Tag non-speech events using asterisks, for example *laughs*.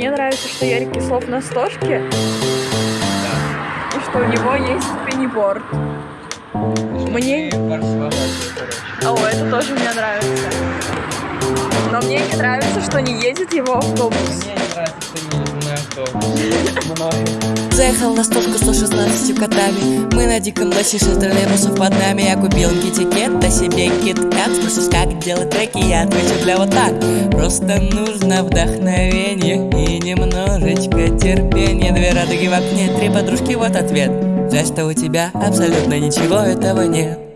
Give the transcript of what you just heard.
мне нравится, что Ярик Кислов на стошке. И что у него есть пенниборд. Мне... О, это тоже мне нравится. Но мне не нравится, что не едет его автобус. Мне не нравится, что не едет мой автобус. *laughs* Заехал на стопку 116 котами. Мы на диком лосе шестерный русов под нами. Я купил китикет, да себе киткат. Спросишь, как делать треки, я отвечу для вот так. Просто нужно вдохновение и немножечко терпения. Две радуги в окне, три подружки, вот ответ. За что у тебя абсолютно ничего этого нет